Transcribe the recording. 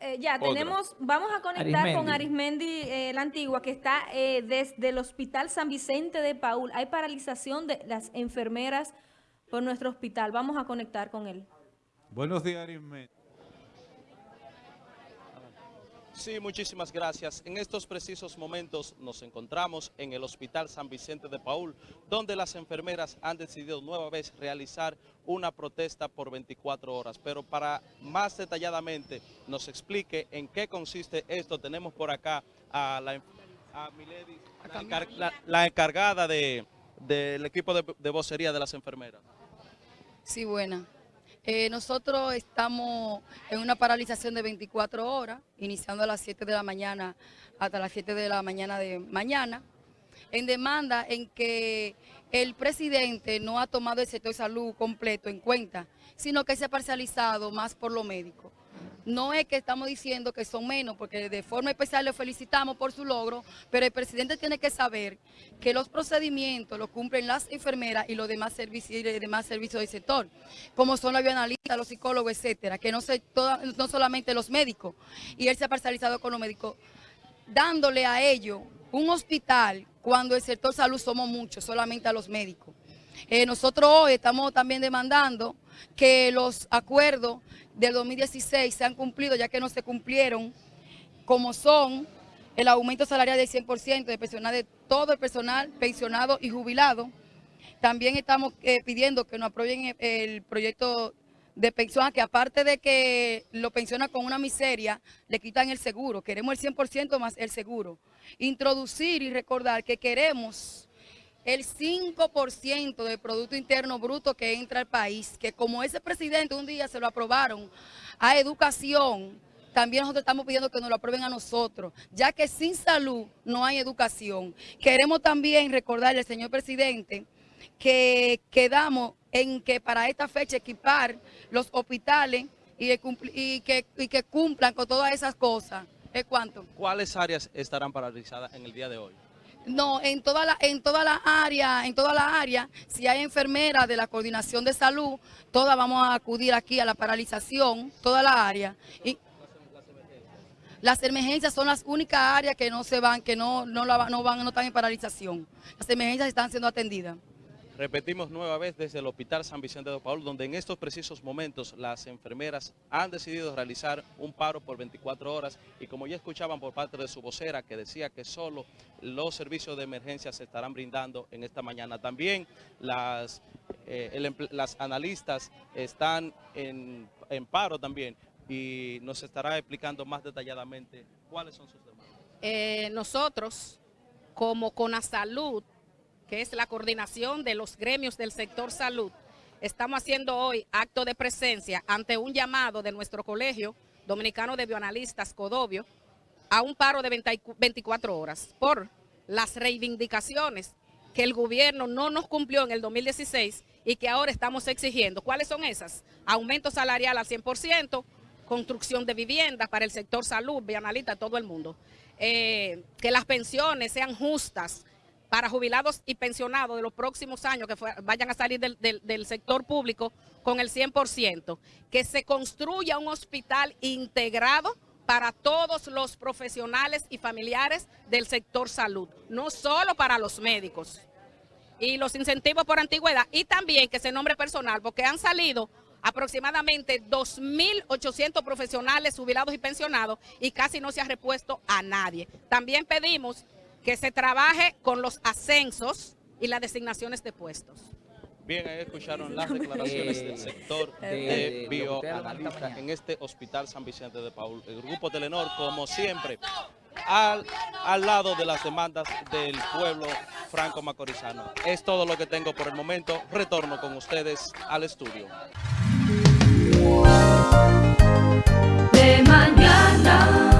eh, ya Otra. tenemos, vamos a conectar con Arismendi. Arismendi eh, la Antigua, que está eh, desde el Hospital San Vicente de Paul. Hay paralización de las enfermeras por nuestro hospital. Vamos a conectar con él. Buenos días, Arismendi. Sí, muchísimas gracias. En estos precisos momentos nos encontramos en el Hospital San Vicente de Paul, donde las enfermeras han decidido nueva vez realizar una protesta por 24 horas. Pero para más detalladamente nos explique en qué consiste esto, tenemos por acá a, la, a Milady, la, encar- la- la encargada de- del equipo de, de vocería de las enfermeras. Sí, buena. Eh, nosotros estamos en una paralización de 24 horas, iniciando a las 7 de la mañana hasta las 7 de la mañana de mañana, en demanda en que el presidente no ha tomado el sector salud completo en cuenta, sino que se ha parcializado más por lo médico. No es que estamos diciendo que son menos, porque de forma especial le felicitamos por su logro, pero el presidente tiene que saber que los procedimientos los cumplen las enfermeras y los demás servicios, demás servicios del sector, como son los bioanalistas, los psicólogos, etcétera, que no, se, no solamente los médicos, y él se ha parcializado con los médicos, dándole a ellos un hospital cuando el sector salud somos muchos, solamente a los médicos. Eh, nosotros hoy estamos también demandando que los acuerdos del 2016 sean cumplidos, ya que no se cumplieron, como son el aumento salarial del 100% de personal de todo el personal pensionado y jubilado. También estamos eh, pidiendo que nos aprueben el, proyecto de pensión, que aparte de que lo pensiona con una miseria, le quitan el seguro. Queremos el 100% más el seguro. Introducir y recordar que queremos el 5% del Producto Interno Bruto que entra al país, que como ese presidente un día se lo aprobaron a educación, también nosotros estamos pidiendo que nos lo aprueben a nosotros, ya que sin salud no hay educación. Queremos también recordarle señor presidente que quedamos en que para esta fecha equipar los hospitales y que, y que cumplan con todas esas cosas. ¿Es cuánto? ¿Cuáles áreas estarán paralizadas en el día de hoy? No, en toda la, en toda la área, en toda la área, si hay enfermeras de la coordinación de salud, todas vamos a acudir aquí a la paralización, toda la área. Y las emergencias son las únicas áreas que no se van, que no, no, la- no van, no están en paralización. Las emergencias están siendo atendidas. Repetimos nueva vez desde el Hospital San Vicente de Paul, donde en estos precisos momentos las enfermeras han decidido realizar un paro por 24 horas y como ya escuchaban por parte de su vocera que decía que solo los servicios de emergencia se estarán brindando en esta mañana. También las, eh, el las analistas están en, en paro también y nos estará explicando más detalladamente cuáles son sus demandas. eh, nosotros, como Conasalud, que es la coordinación de los gremios del sector salud, estamos haciendo hoy acto de presencia ante un llamado de nuestro colegio dominicano de bioanalistas, Codovio, a un paro de 20 24 horas por las reivindicaciones que el gobierno no nos cumplió en el 2016 y que ahora estamos exigiendo. ¿Cuáles son esas? Aumento salarial al 100%, construcción de viviendas para el sector salud, bioanalista, todo el mundo. Eh, que las pensiones sean justas para jubilados y pensionados de los próximos años que vayan a salir del sector público con el 100%. Que se construya un hospital integrado para todos los profesionales y familiares del sector salud, no solo para los médicos y los incentivos por antigüedad y también que se nombre personal, porque han salido aproximadamente 2.800 profesionales jubilados y pensionados y casi no se ha repuesto a nadie. También pedimos que se trabaje con los ascensos y las designaciones de puestos. Bien, ahí escucharon las declaraciones del sector de- de de lo que ustedes hablan esta bioanalista mañana. en este Hospital San Vicente de Paul. El Grupo Telenor, como siempre, al, al lado de las demandas del pueblo franco-macorizano. Es todo lo que tengo por el momento. Retorno con ustedes al estudio. de mañana.